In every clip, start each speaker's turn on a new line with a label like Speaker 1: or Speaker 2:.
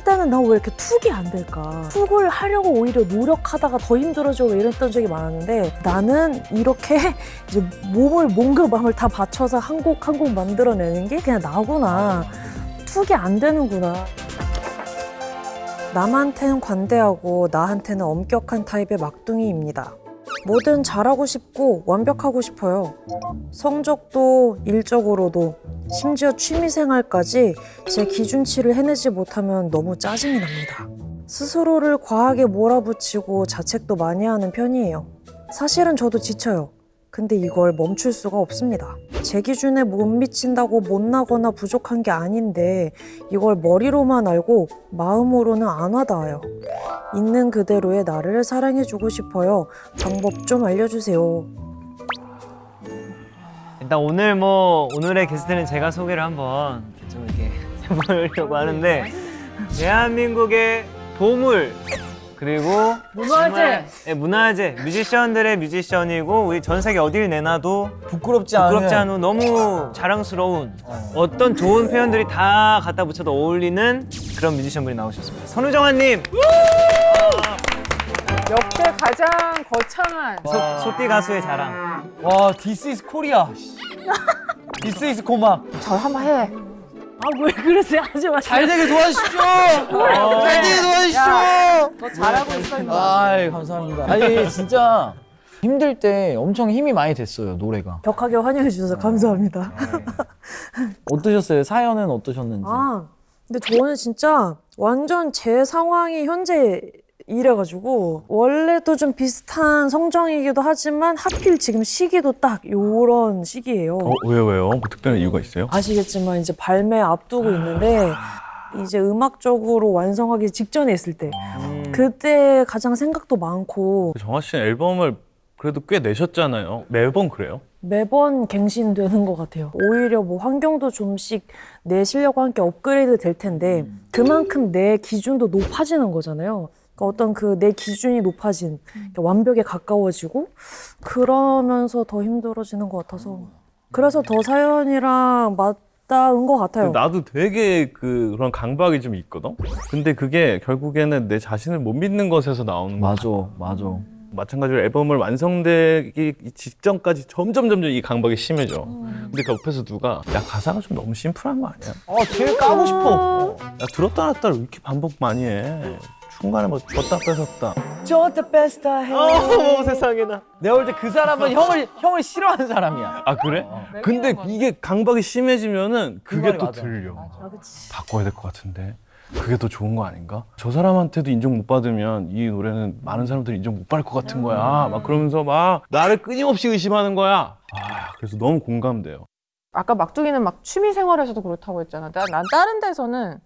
Speaker 1: 한 때는 나 왜 이렇게 툭이 안 될까? 툭을 하려고 오히려 노력하다가 더 힘들어지고 이랬던 적이 많았는데 나는 이렇게 이제 몸을 몸과 마음을 다 바쳐서 한 곡 한 곡 만들어내는 게 그냥 나구나. 툭이 안 되는구나. 남한테는 관대하고 나한테는 엄격한 타입의 막둥이입니다. 뭐든 잘하고 싶고 완벽하고 싶어요. 성적도 일적으로도 심지어 취미생활까지 제 기준치를 해내지 못하면 너무 짜증이 납니다. 스스로를 과하게 몰아붙이고 자책도 많이 하는 편이에요. 사실은 저도 지쳐요. 근데 이걸 멈출 수가 없습니다. 제 기준에 못 미친다고 못나거나 부족한 게 아닌데 이걸 머리로만 알고 마음으로는 안 와닿아요. 있는 그대로의 나를 사랑해주고 싶어요. 방법 좀 알려주세요.
Speaker 2: 일단 오늘 뭐 오늘의 게스트는 제가 소개를 한번 좀 이렇게 해보려고 하는데 대한민국의 보물 그리고
Speaker 3: 문화재.
Speaker 2: 네, 문화재 뮤지션들의 뮤지션이고 우리 전 세계 어딜 내놔도
Speaker 4: 부끄럽지 않은
Speaker 2: 부끄럽지 않은 너무 자랑스러운 어 떤 좋은 표현들이 다 갖다 붙여도 어울리는 그런 뮤지션분이 나오셨습니다. 선우정아님
Speaker 3: 역대 가장 거창한
Speaker 2: 소, 소띠 가수의 자랑.
Speaker 4: 와 this is Korea this is 고막
Speaker 3: 저 한번 해.
Speaker 1: 아 왜 그러세요? 하지 마세요.
Speaker 4: 잘 되게 도와주십시오. 잘 되게 도와주십시오.
Speaker 3: 너 잘하고 있어.
Speaker 4: 아이 감사합니다. 아니 진짜 힘들 때 엄청 힘이 많이 됐어요 노래가.
Speaker 1: 격하게 환영해 주셔서 감사합니다.
Speaker 4: 어떠셨어요? 사연은 어떠셨는지?
Speaker 1: 아, 근데 저는 진짜 완전 제 상황이 현재 이래가지고 원래도 좀 비슷한 성정이기도 하지만 하필 지금 시기도 딱 요런 시기예요.
Speaker 5: 어, 왜요, 왜요? 뭐 특별한 이유가 있어요?
Speaker 1: 아시겠지만 이제 발매 앞두고 있는데 이제 음악적으로 완성하기 직전에 있을 때
Speaker 2: 음.
Speaker 1: 그때 가장 생각도 많고
Speaker 5: 정아 씨는 앨범을 그래도 꽤 내셨잖아요. 매번 그래요?
Speaker 1: 매번 갱신되는 것 같아요. 오히려 뭐 환경도 좀씩 내 실력과 함께 업그레이드 될 텐데 그만큼 내 기준도 높아지는 거잖아요. 그러니까 어떤 그 내 기준이 높아진 그러니까 완벽에 가까워지고 그러면서 더 힘들어지는 것 같아서 그래서 더 사연이랑 맞닿은 것 같아요.
Speaker 5: 나도 되게 그, 그런 강박이 좀 있거든? 근데 그게 결국에는 내 자신을 못 믿는 것에서 나오는 거
Speaker 4: 맞아 맞아
Speaker 5: 마찬가지로 앨범을 완성되기 직전까지 점점 점점 이 강박이 심해져. 근데 그 옆에서 누가 야 가사가 좀 너무 심플한 거 아니야?
Speaker 4: 아 제일 까고 싶어
Speaker 5: 야 들었다 놨다 왜 이렇게 반복 많이 해? 중간에 뭐 줬다 뺏었다.
Speaker 4: best I have
Speaker 2: 어머 세상에나.
Speaker 4: 내가 볼 때 그 사람은 형을 형을 싫어하는 사람이야
Speaker 5: 아 그래?
Speaker 4: 어.
Speaker 5: 근데 이게 강박이 심해지면은
Speaker 4: 그
Speaker 5: 그게
Speaker 4: 말이
Speaker 5: 또
Speaker 4: 맞아.
Speaker 5: 들려.
Speaker 1: 아, 그치.
Speaker 5: 바꿔야 될 것 같은데 그게 더 좋은 거 아닌가? 저 사람한테도 인정 못 받으면 이 노래는 많은 사람들이 인정 못 받을 것 같은 거야. 막 그러면서 막 나를 끊임없이 의심하는 거야. 아 그래서 너무 공감돼요.
Speaker 3: 아까 막둥이는 막 취미 생활에서도 그렇다고 했잖아. 난, 난 다른 데서는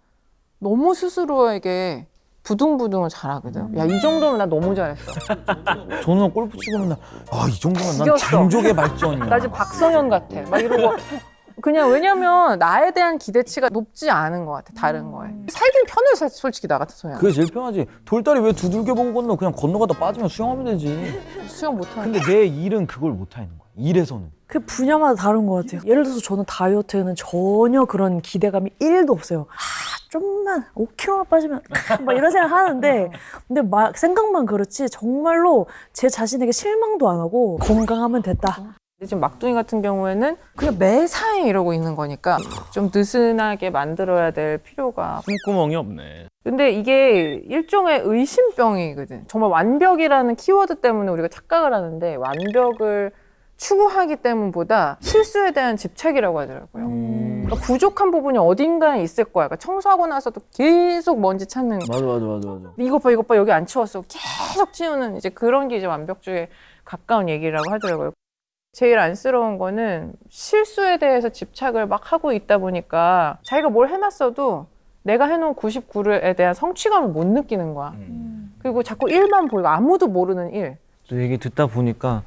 Speaker 3: 너무 스스로에게 부둥부둥을 잘하거든. 야 이 정도면 나 너무 잘했어.
Speaker 4: 저는 골프 치고 맨날 아 이 정도면 난
Speaker 3: 이겼어.
Speaker 4: 장족의 발전이야
Speaker 3: 나 지금 박성현 같아. 막 이러고 그냥 왜냐면 나에 대한 기대치가 높지 않은 것 같아. 다른 거에. 살긴 편해 사- 솔직히 나 같아서야.
Speaker 4: 그게 제일 편하지 돌다리 왜 두들겨 보고 건너 그냥 건너가다 빠지면 수영하면 되지
Speaker 3: 수영 못하는.
Speaker 4: 근데 내 일은 그걸 못하는 거야 일에서는
Speaker 1: 그 분야마다 다른 것 같아요. 예를 들어서 저는 다이어트에는 전혀 그런 기대감이 1도 없어요. 아, 좀만 5kg만 빠지면 아, 막 이런 생각 하는데 근데 막 생각만 그렇지 정말로 제 자신에게 실망도 안 하고 건강하면 됐다.
Speaker 3: 지금 막둥이 같은 경우에는 그냥 매사에 이러고 있는 거니까 좀 느슨하게 만들어야 될 필요가.
Speaker 5: 숨구멍이 없네.
Speaker 3: 근데 이게 일종의 의심병이거든. 정말 완벽이라는 키워드 때문에 우리가 착각을 하는데 완벽을 추구하기 때문보다 실수에 대한 집착이라고 하더라고요. 그러니까 부족한 부분이 어딘가에 있을 거야. 그러니까 청소하고 나서도 계속 먼지 찾는 거.
Speaker 4: 맞아 맞아 맞아 맞아
Speaker 3: 이것 봐, 이것 봐, 여기 안 치웠어. 계속 치우는 이제 그런 게 이제 완벽주의에 가까운 얘기라고 하더라고요. 제일 안쓰러운 거는 실수에 대해서 집착을 막 하고 있다 보니까 자기가 뭘 해놨어도 내가 해놓은 99에 대한 성취감을 못 느끼는 거야. 그리고 자꾸 일만 보이고 아무도 모르는 일.
Speaker 2: 또 얘기 듣다 보니까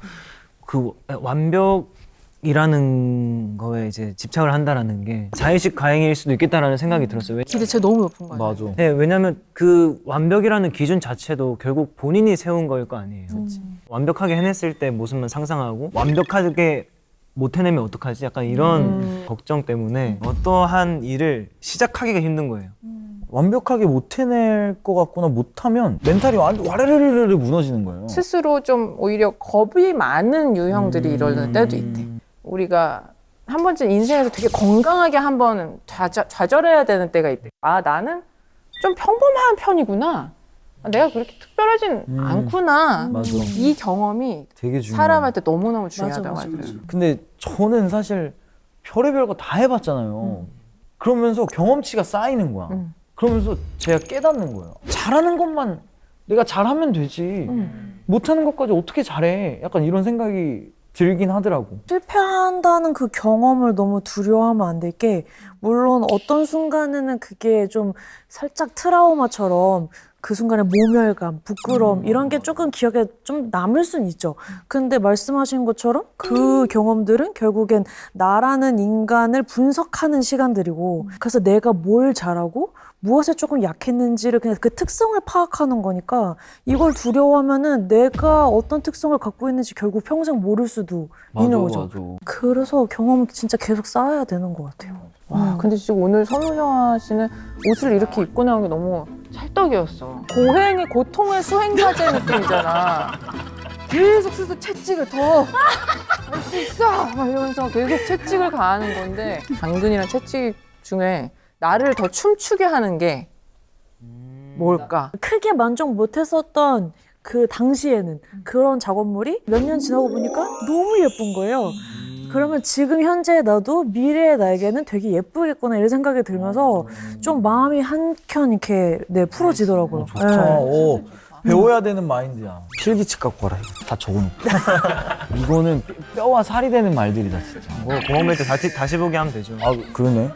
Speaker 2: 그 완벽 이라는 거에 이제 집착을 한다라는 게 자의식 과잉일 수도 있겠다라는 생각이 들었어요. 왜-
Speaker 3: 기대치가 너무 높은 거야.
Speaker 4: 맞아
Speaker 2: 네, 왜냐면 그 완벽이라는 기준 자체도 결국 본인이 세운 거일 거 아니에요. 완벽하게 해냈을 때 모습만 상상하고 완벽하게 못 해내면 어떡하지? 약간 이런 걱정 때문에 어떠한 일을 시작하기가 힘든 거예요.
Speaker 4: 완벽하게 못 해낼 것 같거나 못하면 멘탈이 완전 와르르르르 무너지는 거예요.
Speaker 3: 스스로 좀 오히려 겁이 많은 유형들이 이러는 때도 있대. 우리가 한 번쯤 인생에서 되게 건강하게 한번 좌절, 좌절 해야 되는 때가 있대. 아, 나는 좀 평범한 편이구나. 아, 내가 그렇게 특별하진
Speaker 4: 음.
Speaker 3: 않구나.
Speaker 4: 맞아.
Speaker 3: 이 경험이. 사람한테 너무너무 중요하다고
Speaker 1: 맞아, 맞아,
Speaker 3: 하더라고요.
Speaker 4: 근데 저는 사실 별의별 거 다 해봤잖아요. 그러면서 경험치가 쌓이는 거야.
Speaker 3: 음.
Speaker 4: 그러면서 제가 깨닫는 거예요. 잘하는 것만 내가 잘하면 되지.
Speaker 3: 음.
Speaker 4: 못하는 것까지 어떻게 잘해? 약간 이런 생각이 들긴 하더라고.
Speaker 1: 실패한다는 그 경험을 너무 두려워하면 안 될 게 물론 어떤 순간에는 그게 좀 살짝 트라우마처럼 그 순간에 모멸감, 부끄러움 이런 게 조금 기억에 좀 남을 순 있죠. 근데 말씀하신 것처럼 그 경험들은 결국엔 나라는 인간을 분석하는 시간들이고 그래서 내가 뭘 잘하고 무엇에 조금 약했는지를 그냥 그 특성을 파악하는 거니까 이걸 두려워하면은 내가 어떤 특성을 갖고 있는지 결국 평생 모를 수도 있는 거죠.
Speaker 4: 맞아.
Speaker 1: 그래서 경험을 진짜 계속 쌓아야 되는 것 같아요.
Speaker 3: 와, 근데 지금 오늘 선우정아 씨는 옷을 이렇게 입고 나온 게 너무 찰떡이었어. 고행의 고통의 수행자제 느낌이잖아. 계속 스스로 채찍을 더 할 수 있어! 막 이러면서 계속 채찍을 가하는 건데 당근이랑 채찍 중에 나를 더 춤추게 하는 게 뭘까?
Speaker 1: 크게 만족 못했었던 그 당시에는 그런 작업물이 몇 년 지나고 보니까 너무 예쁜 거예요. 그러면 지금 현재 나도 미래의 나에게는 되게 예쁘겠구나 이런 생각이 들면서 좀 마음이 한켠 이렇게 네 풀어지더라고요.
Speaker 4: 좋다.
Speaker 1: 네.
Speaker 4: 오, 배워야 되는 마인드야. 필기책 갖고 와라. 이거 다 적어놓고. 이거는 뼈와 살이 되는 말들이다 진짜.
Speaker 2: 뭐 고마움일 때 다시, 다시 보기 하면 되죠.
Speaker 4: 아 그러네.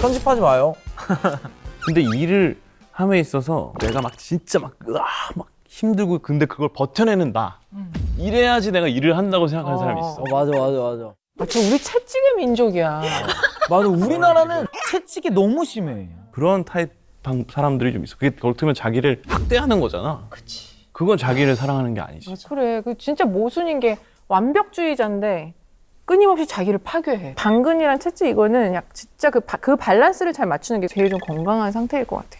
Speaker 4: 편집하지 마요.
Speaker 5: 근데 일을 함에 있어서 내가 막 진짜 막, 으아, 막 힘들고 근데 그걸 버텨내는 나. 이래야지 내가 일을 한다고 생각하는
Speaker 3: 어.
Speaker 5: 사람이 있어.
Speaker 4: 어, 맞아 맞아 맞아.
Speaker 3: 아, 저 우리 채찍의 민족이야.
Speaker 4: 맞아 우리나라는 채찍이 너무 심해.
Speaker 5: 그런 타입 방- 사람들이 좀 있어. 그게 어떻게 보면 자기를 학대하는 거잖아.
Speaker 3: 그치.
Speaker 5: 그건 자기를 사랑하는 게 아니지.
Speaker 3: 그래. 그 진짜 모순인 게 완벽주의자인데 끊임없이 자기를 파괴해. 당근이랑 채찍 이거는 약 진짜 그, 바- 그 밸런스를 잘 맞추는 게 제일 좀 건강한 상태일 것 같아.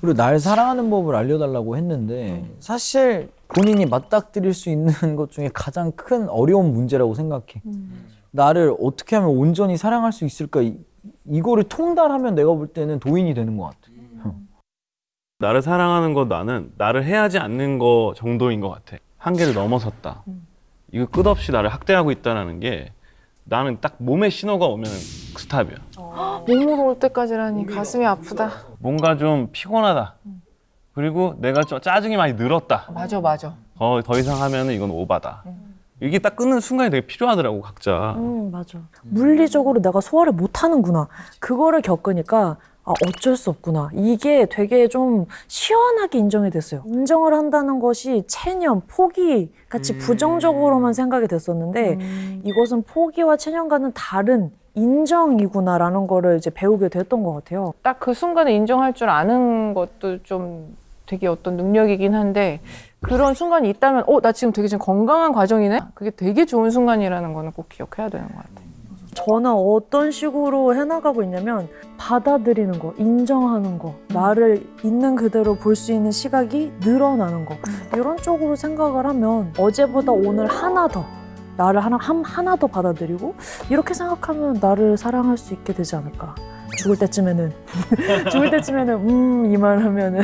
Speaker 4: 그리고 날 사랑하는 법을 알려달라고 했는데 사실 본인이 맞닥뜨릴 수 있는 것 중에 가장 큰 어려운 문제라고 생각해. 나를 어떻게 하면 온전히 사랑할 수 있을까? 이, 이거를 통달하면 내가 볼 때는 도인이 되는 것 같아.
Speaker 5: 나를 사랑하는 거 나는 나를 해하지 않는 거 정도인 것 같아. 한계를 넘어섰다. 이거 끝없이 나를 학대하고 있다는 게 나는 딱 몸에 신호가 오면 스탑이야.
Speaker 3: 몸으로 올 때까지라니 가슴이 아프다.
Speaker 5: 뭔가 좀 피곤하다. 그리고 내가 좀 짜증이 많이 늘었다.
Speaker 3: 맞아, 맞아.
Speaker 5: 더, 더 이상 하면 이건 오바다. 이게 딱 끊는 순간이 되게 필요하더라고 각자.
Speaker 1: 음, 맞아. 물리적으로 내가 소화를 못 하는구나. 그거를 겪으니까 아, 어쩔 수 없구나. 이게 되게 좀 시원하게 인정이 됐어요. 인정을 한다는 것이 체념, 포기 같이 부정적으로만 생각이 됐었는데 이것은 포기와 체념과는 다른 인정이구나라는 거를 이제 배우게 됐던 것 같아요.
Speaker 3: 딱 그 순간에 인정할 줄 아는 것도 좀 되게 어떤 능력이긴 한데 그런 순간이 있다면 어, 나 지금 되게 지금 건강한 과정이네? 그게 되게 좋은 순간이라는 거는 꼭 기억해야 되는 것 같아.
Speaker 1: 저는 어떤 식으로 해나가고 있냐면 받아들이는 거, 인정하는 거, 나를 있는 그대로 볼 수 있는 시각이 늘어나는 거. 이런 쪽으로 생각을 하면 어제보다 오늘 하나 더 나를 하나 한- 하나 더 받아들이고 이렇게 생각하면 나를 사랑할 수 있게 되지 않을까. 죽을 때쯤에는. 죽을 때쯤에는 음 이 말 하면은